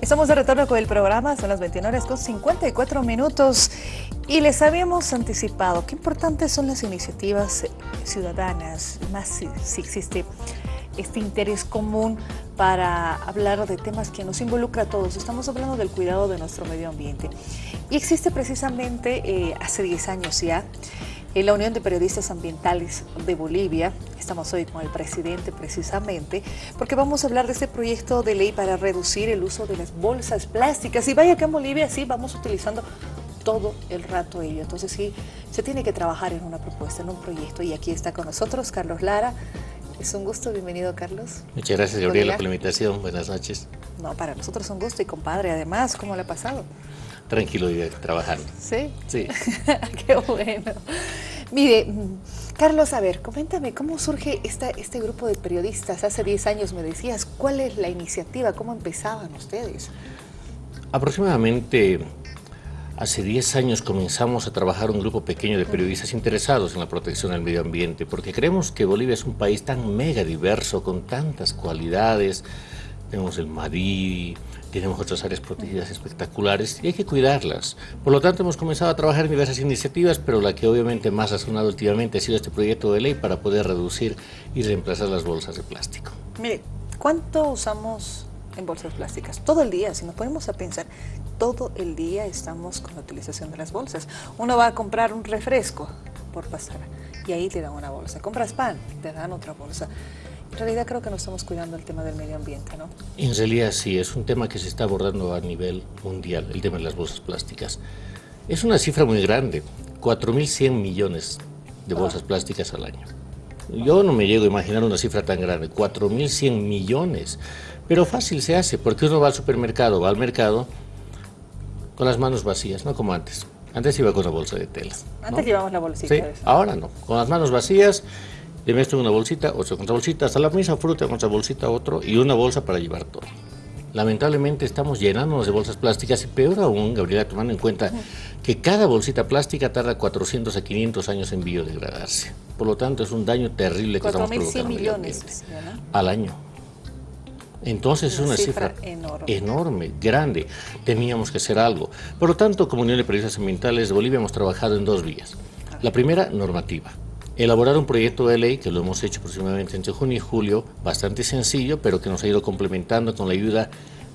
Estamos de retorno con el programa, son las 21 horas con 54 minutos y les habíamos anticipado qué importantes son las iniciativas ciudadanas, más si, existe este interés común para hablar de temas que nos involucra a todos. Estamos hablando del cuidado de nuestro medio ambiente. Y existe precisamente eh, hace 10 años ya en la Unión de Periodistas Ambientales de Bolivia. Estamos hoy con el presidente precisamente porque vamos a hablar de este proyecto de ley para reducir el uso de las bolsas plásticas. Y vaya que en Bolivia sí vamos utilizando todo el rato ello. Entonces sí, se tiene que trabajar en una propuesta, en un proyecto. Y aquí está con nosotros Carlos Lara. Es un gusto, bienvenido Carlos. Muchas gracias Gabriela por la invitación, buenas noches. No, para nosotros es un gusto y compadre además, ¿cómo le ha pasado? Tranquilo y trabajando. ¿Sí? Sí. Qué bueno. Mire, Carlos, a ver, coméntame, ¿cómo surge esta, este grupo de periodistas? Hace 10 años me decías, ¿cuál es la iniciativa? ¿Cómo empezaban ustedes? Aproximadamente hace 10 años comenzamos a trabajar un grupo pequeño de periodistas interesados en la protección del medio ambiente, porque creemos que Bolivia es un país tan mega diverso, con tantas cualidades. Tenemos el Madrid, tenemos otras áreas protegidas espectaculares y hay que cuidarlas. Por lo tanto, hemos comenzado a trabajar en diversas iniciativas, pero la que obviamente más ha sonado últimamente ha sido este proyecto de ley para poder reducir y reemplazar las bolsas de plástico. Mire, ¿cuánto usamos en bolsas plásticas? Todo el día, si nos ponemos a pensar, todo el día estamos con la utilización de las bolsas. Uno va a comprar un refresco por pasar y ahí te dan una bolsa. Compras pan, te dan otra bolsa. En realidad creo que no estamos cuidando el tema del medio ambiente, ¿no? En realidad sí, es un tema que se está abordando a nivel mundial, el tema de las bolsas plásticas. Es una cifra muy grande, 4.100 millones de bolsas plásticas al año. Yo no me llego a imaginar una cifra tan grande, 4.100 millones. Pero fácil se hace, porque uno va al supermercado, va al mercado con las manos vacías, no como antes. Antes iba con una bolsa de tela. Antes llevamos la bolsita. Sí, ahora no. Con las manos vacías, le meto una bolsita, otra otra bolsita, hasta la misma fruta con otra bolsita, otro, y una bolsa para llevar todo. Lamentablemente estamos llenándonos de bolsas plásticas y peor aún, Gabriela, tomando en cuenta que cada bolsita plástica tarda 400 a 500 años en biodegradarse. Por lo tanto, es un daño terrible que estamos provocando millones al año. Entonces es una cifra, enorme. enorme. grande. Teníamos que hacer algo. Por lo tanto, como Unión de Periodistas Ambientales de Bolivia hemos trabajado en dos vías. La primera, normativa elaborar un proyecto de ley, que lo hemos hecho aproximadamente entre junio y julio, bastante sencillo, pero que nos ha ido complementando con la ayuda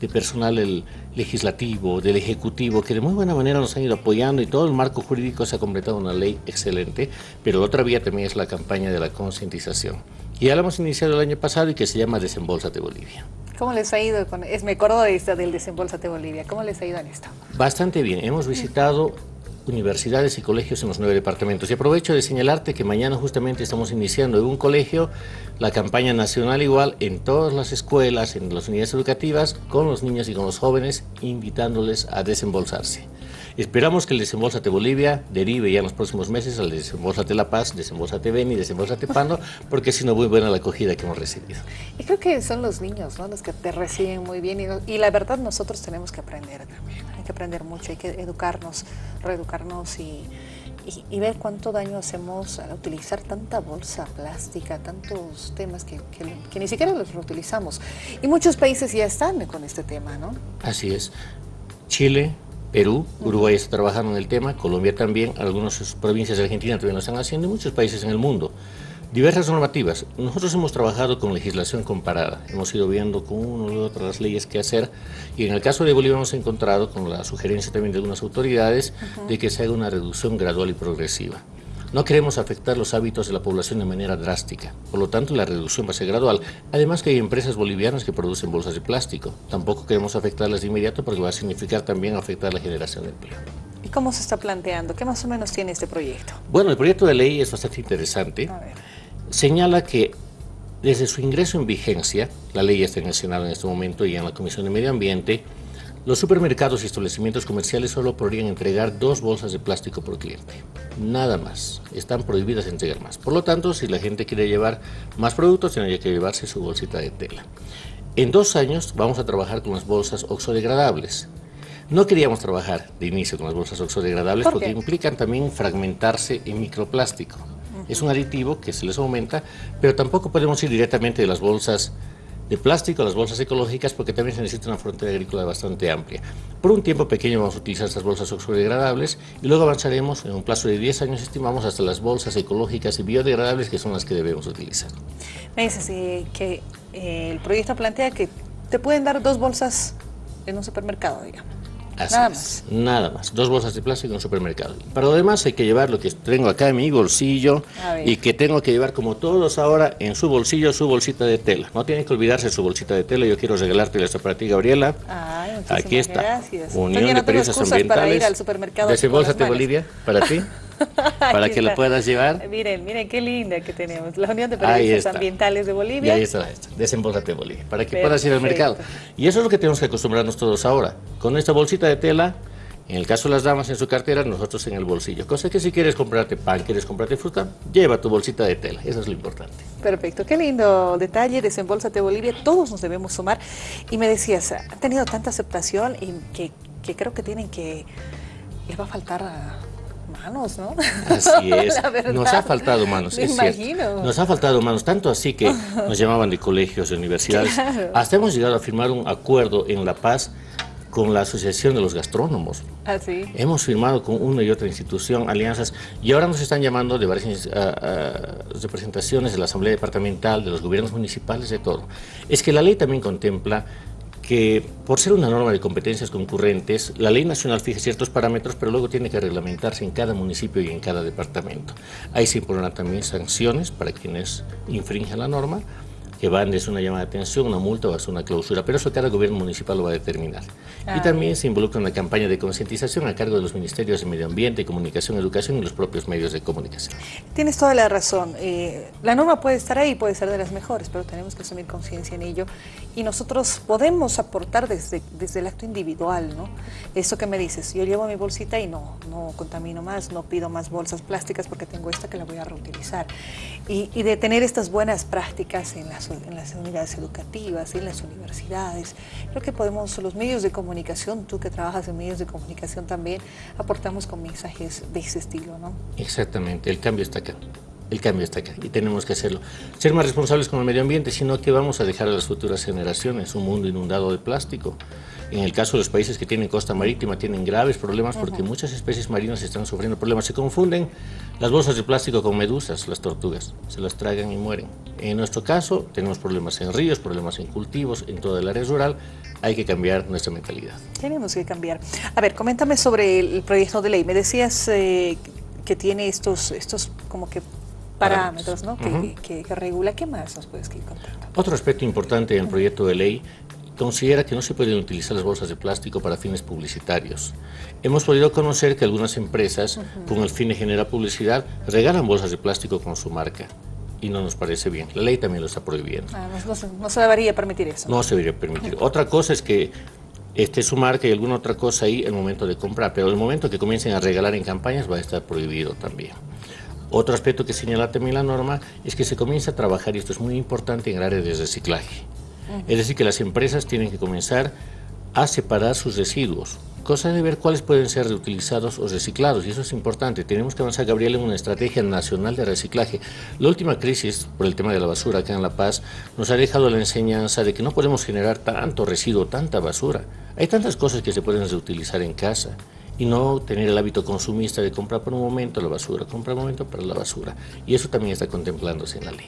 de personal el legislativo, del ejecutivo, que de muy buena manera nos han ido apoyando y todo el marco jurídico se ha completado una ley excelente, pero otra vía también es la campaña de la concientización. Y ya la hemos iniciado el año pasado y que se llama Desembolsate Bolivia. ¿Cómo les ha ido? Con, es, me acuerdo de esta, del Desembolsate Bolivia. ¿Cómo les ha ido en esto? Bastante bien. Hemos visitado universidades y colegios en los nueve departamentos. Y aprovecho de señalarte que mañana justamente estamos iniciando en un colegio la campaña nacional igual en todas las escuelas, en las unidades educativas, con los niños y con los jóvenes, invitándoles a desembolsarse. Esperamos que el Desembolsate Bolivia derive ya en los próximos meses al Desembolsate La Paz, Desembolsate Beni, Desembolsate Pando, porque ha sido muy buena la acogida que hemos recibido. Y creo que son los niños ¿no? los que te reciben muy bien y, y la verdad nosotros tenemos que aprender también, hay que aprender mucho, hay que educarnos, reeducarnos y, y, y, ver cuánto daño hacemos al utilizar tanta bolsa plástica, tantos temas que, que, que, ni siquiera los reutilizamos. Y muchos países ya están con este tema, ¿no? Así es. Chile, Perú, Uruguay está trabajando en el tema, Colombia también, algunas provincias de Argentina también lo están haciendo y muchos países en el mundo. Diversas normativas. Nosotros hemos trabajado con legislación comparada, hemos ido viendo con una u otras leyes que hacer y en el caso de Bolivia hemos encontrado con la sugerencia también de algunas autoridades uh -huh. de que se haga una reducción gradual y progresiva. No queremos afectar los hábitos de la población de manera drástica, por lo tanto la reducción va a ser gradual. Además que hay empresas bolivianas que producen bolsas de plástico. Tampoco queremos afectarlas de inmediato porque va a significar también afectar la generación de empleo. ¿Y cómo se está planteando? ¿Qué más o menos tiene este proyecto? Bueno, el proyecto de ley es bastante interesante. Señala que desde su ingreso en vigencia, la ley está en el Senado en este momento y en la Comisión de Medio Ambiente, los supermercados y establecimientos comerciales solo podrían entregar dos bolsas de plástico por cliente. Nada más. Están prohibidas entregar más. Por lo tanto, si la gente quiere llevar más productos, tendría que llevarse su bolsita de tela. En dos años vamos a trabajar con las bolsas oxodegradables. No queríamos trabajar de inicio con las bolsas oxodegradables ¿Por porque implican también fragmentarse en microplástico. Uh -huh. Es un aditivo que se les aumenta, pero tampoco podemos ir directamente de las bolsas de plástico las bolsas ecológicas porque también se necesita una frontera agrícola bastante amplia. Por un tiempo pequeño vamos a utilizar estas bolsas oxodegradables y luego avanzaremos en un plazo de 10 años, estimamos, hasta las bolsas ecológicas y biodegradables que son las que debemos utilizar. Me dices que eh, el proyecto plantea que te pueden dar dos bolsas en un supermercado, digamos nada más. Nada más. Dos bolsas de plástico en un supermercado. Para lo demás hay que llevar lo que tengo acá en mi bolsillo y que tengo que llevar como todos ahora en su bolsillo su bolsita de tela. No tienen que olvidarse su bolsita de tela. Yo quiero regalarte para ti, Gabriela. Aquí está. Gracias. Unión de Periodistas Ambientales. Para ir al supermercado de Bolivia, para ti. para que lo puedas llevar. Miren, miren qué linda que tenemos. La Unión de Periodistas Ambientales de Bolivia. Y ahí está, Desembolsate Bolivia, para que puedas ir al mercado. Y eso es lo que tenemos que acostumbrarnos todos ahora. Con esta bolsita de tela, en el caso de las damas en su cartera, nosotros en el bolsillo. Cosa que si quieres comprarte pan, quieres comprarte fruta, lleva tu bolsita de tela. Eso es lo importante. Perfecto. Qué lindo detalle. Desembolsate Bolivia. Todos nos debemos sumar. Y me decías, ha tenido tanta aceptación y que, que creo que tienen que... Les va a faltar... A manos, ¿no? Así es. Nos ha faltado manos, Me imagino. Nos ha faltado manos, tanto así que nos llamaban de colegios, de universidades. Hasta hemos llegado a firmar un acuerdo en La Paz con la Asociación de los Gastrónomos. ¿Ah, Hemos firmado con una y otra institución alianzas y ahora nos están llamando de varias representaciones de la Asamblea Departamental, de los gobiernos municipales, de todo. Es que la ley también contempla que por ser una norma de competencias concurrentes, la ley nacional fija ciertos parámetros, pero luego tiene que reglamentarse en cada municipio y en cada departamento. Ahí se impondrán también sanciones para quienes infringen la norma, que van desde una llamada de atención, una multa o hasta una clausura, pero eso cada gobierno municipal lo va a determinar. y también se involucra una campaña de concientización a cargo de los ministerios de Medio Ambiente, Comunicación, Educación y los propios medios de comunicación. Tienes toda la razón. Eh, la norma puede estar ahí, puede ser de las mejores, pero tenemos que asumir conciencia en ello y nosotros podemos aportar desde, desde el acto individual, ¿no? Eso que me dices, yo llevo mi bolsita y no, no contamino más, no pido más bolsas plásticas porque tengo esta que la voy a reutilizar. Y, y de tener estas buenas prácticas en las en las unidades educativas, en las universidades. Creo que podemos, los medios de comunicación, tú que trabajas en medios de comunicación también, aportamos con mensajes de ese estilo, ¿no? Exactamente, el cambio está acá. El cambio está acá y tenemos que hacerlo. Ser más responsables con el medio ambiente, sino que vamos a dejar a las futuras generaciones un mundo inundado de plástico. En el caso de los países que tienen costa marítima tienen graves problemas porque muchas especies marinas están sufriendo problemas. Se confunden las bolsas de plástico con medusas, las tortugas, se las tragan y mueren. En nuestro caso tenemos problemas en ríos, problemas en cultivos, en toda el área rural, hay que cambiar nuestra mentalidad. Tenemos que cambiar. A ver, coméntame sobre el proyecto de ley. Me decías eh, que tiene estos, estos como que parámetros ¿no? que, regula. ¿Qué más nos puedes contar? Otro aspecto importante del proyecto de ley considera que no se pueden utilizar las bolsas de plástico para fines publicitarios. Hemos podido conocer que algunas empresas, con el fin de generar publicidad, regalan bolsas de plástico con su marca y no nos parece bien. La ley también lo está prohibiendo. Ah, no, se, debería permitir eso. No se debería permitir. Otra cosa es que esté su marca y alguna otra cosa ahí el momento de comprar, pero el momento que comiencen a regalar en campañas va a estar prohibido también. Otro aspecto que señala también la norma es que se comienza a trabajar, y esto es muy importante, en el área de reciclaje. Es decir, que las empresas tienen que comenzar a separar sus residuos, cosa de ver cuáles pueden ser reutilizados o reciclados, y eso es importante. Tenemos que avanzar, Gabriel, en una estrategia nacional de reciclaje. La última crisis, por el tema de la basura acá en La Paz, nos ha dejado la enseñanza de que no podemos generar tanto residuo, tanta basura. Hay tantas cosas que se pueden reutilizar en casa y no tener el hábito consumista de comprar por un momento la basura, comprar un momento para la basura. Y eso también está contemplándose en la ley.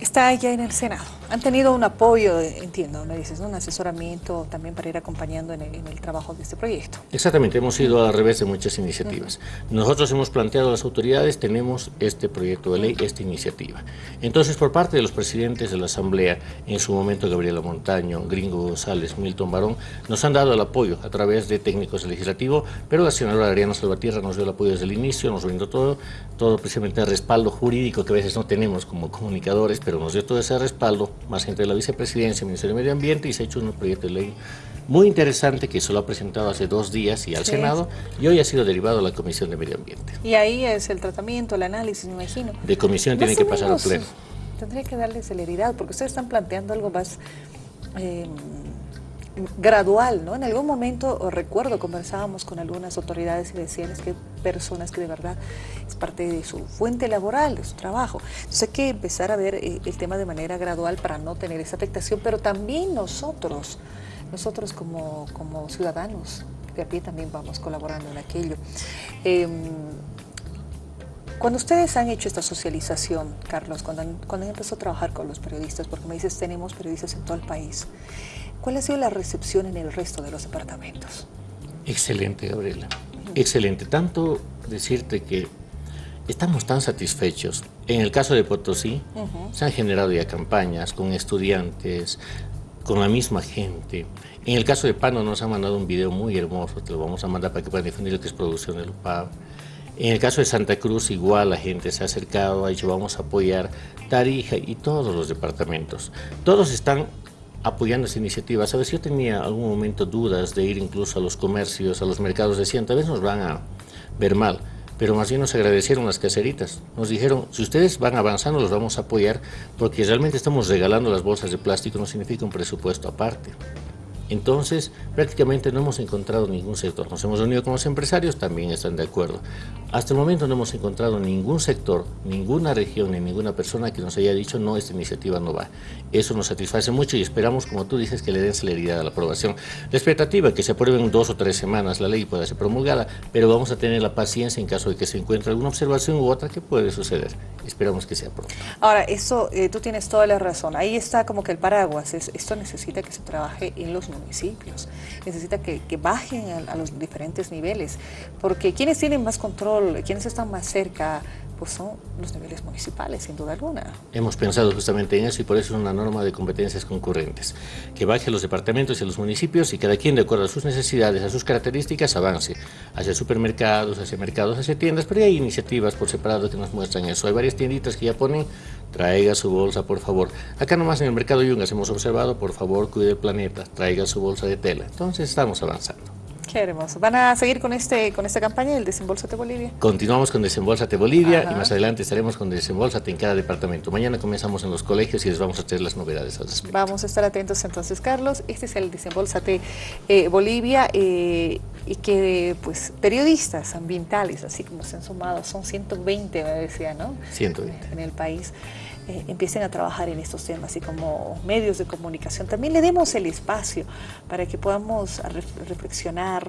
Está ya en el Senado. Han tenido un apoyo, entiendo, me dices, un asesoramiento también para ir acompañando en el, trabajo de este proyecto. Exactamente, hemos ido al revés de muchas iniciativas. Nosotros hemos planteado a las autoridades, tenemos este proyecto de ley, esta iniciativa. Entonces, por parte de los presidentes de la Asamblea, en su momento Gabriela Montaño, Gringo González, Milton Barón, nos han dado el apoyo a través de técnicos legislativos, pero la senadora Ariana Salvatierra nos dio el apoyo desde el inicio, nos brindó todo, todo precisamente el respaldo jurídico que a veces no tenemos como comunicadores, pero nos dio todo ese respaldo más gente de la vicepresidencia, Ministerio de Medio Ambiente, y se ha hecho un proyecto de ley muy interesante que se lo ha presentado hace dos días y al Senado, y hoy ha sido derivado a la Comisión de Medio Ambiente. Y ahí es el tratamiento, el análisis, me imagino. De comisión tiene que pasar al pleno. Tendría que darle celeridad, porque ustedes están planteando algo más... Eh, gradual, ¿no? En algún momento, recuerdo, conversábamos con algunas autoridades y decían es que personas que de verdad parte de su fuente laboral, de su trabajo. Entonces hay que empezar a ver eh, el tema de manera gradual para no tener esa afectación, pero también nosotros, nosotros como, como ciudadanos de a pie también vamos colaborando en aquello. Em, cuando ustedes han hecho esta socialización, Carlos, cuando han, cuando empezado a trabajar con los periodistas, porque me dices tenemos periodistas en todo el país, ¿cuál ha sido la recepción en el resto de los departamentos? Excelente, Gabriela. Excelente. Tanto decirte que estamos tan satisfechos. En el caso de Potosí, se han generado ya campañas con estudiantes, con la misma gente. En el caso de Pano nos han mandado un video muy hermoso, te lo vamos a mandar para que puedan difundir lo que es producción del UPAV. En el caso de Santa Cruz, igual la gente se ha acercado, ha dicho vamos a apoyar Tarija y todos los departamentos. Todos están apoyando esa iniciativa. Sabes, yo tenía algún momento dudas de ir incluso a los comercios, a los mercados, decían, tal vez nos van a ver mal, pero más bien nos agradecieron las caseritas. Nos dijeron, si ustedes van avanzando, los vamos a apoyar, porque realmente estamos regalando las bolsas de plástico, no significa un presupuesto aparte. Entonces, prácticamente no hemos encontrado ningún sector. Nos hemos reunido con los empresarios, también están de acuerdo. Hasta el momento no hemos encontrado ningún sector, ninguna región ni ninguna persona que nos haya dicho no, esta iniciativa no va. Eso nos satisface mucho y esperamos, como tú dices, que le den celeridad a la aprobación. La expectativa es que se apruebe en dos o tres semanas la ley y pueda ser promulgada, pero vamos a tener la paciencia en caso de que se encuentre alguna observación u otra que puede suceder. Esperamos que sea pronto. Ahora, eso, eh, tú tienes toda la razón. Ahí está como que el paraguas. esto necesita que se trabaje en los municipios. Necesita que, bajen a, los diferentes niveles. Porque quienes tienen más control, quienes están más cerca, pues son los niveles municipales, sin duda alguna. Hemos pensado justamente en eso y por eso es una norma de competencias concurrentes, que baje a los departamentos y a los municipios y cada quien de acuerdo a sus necesidades, a sus características, avance hacia supermercados, hacia mercados, hacia tiendas, pero hay iniciativas por separado que nos muestran eso. Hay varias tienditas que ya ponen, traiga su bolsa, por favor. Acá nomás en el mercado Yungas hemos observado, por favor, cuide el planeta, traiga su bolsa de tela. Entonces estamos avanzando. Qué hermoso. ¿Van a seguir con este con esta campaña del Desembolsate Bolivia? Continuamos con Desembolsate Bolivia y más adelante estaremos con Desembolsate en cada departamento. Mañana comenzamos en los colegios y les vamos a traer las novedades al respecto. Vamos a estar atentos entonces, Carlos. Este es el Desembolsate eh, Bolivia eh, y que pues periodistas ambientales, así como se han sumado, son 120, me decía, ¿no? 120. En el país. Eh, empiecen a trabajar en estos temas y como medios de comunicación. También le demos el espacio para que podamos reflexionar,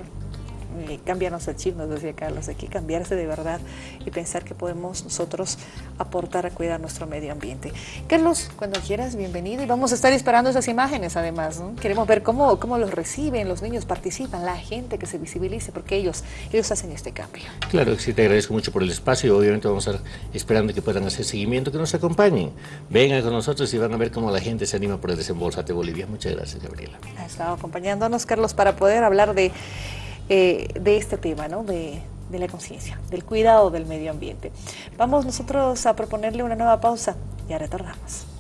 eh, cambiarnos el chip, nos decía Carlos, hay que cambiarse de verdad y pensar que podemos nosotros aportar a cuidar nuestro medio ambiente. Carlos, cuando quieras, bienvenido y vamos a estar esperando esas imágenes además, queremos ver cómo, cómo los reciben, los niños participan, la gente que se visibilice, porque ellos, ellos hacen este cambio. Claro, sí, te agradezco mucho por el espacio y obviamente vamos a estar esperando que puedan hacer seguimiento, que nos acompañen, vengan con nosotros y van a ver cómo la gente se anima por el Desembolsate Bolivia. Muchas gracias, Gabriela. Ha estado acompañándonos, Carlos, para poder hablar de eh, de este tema, ¿no? de, la conciencia, del cuidado del medio ambiente. Vamos nosotros a proponerle una nueva pausa, ya retornamos.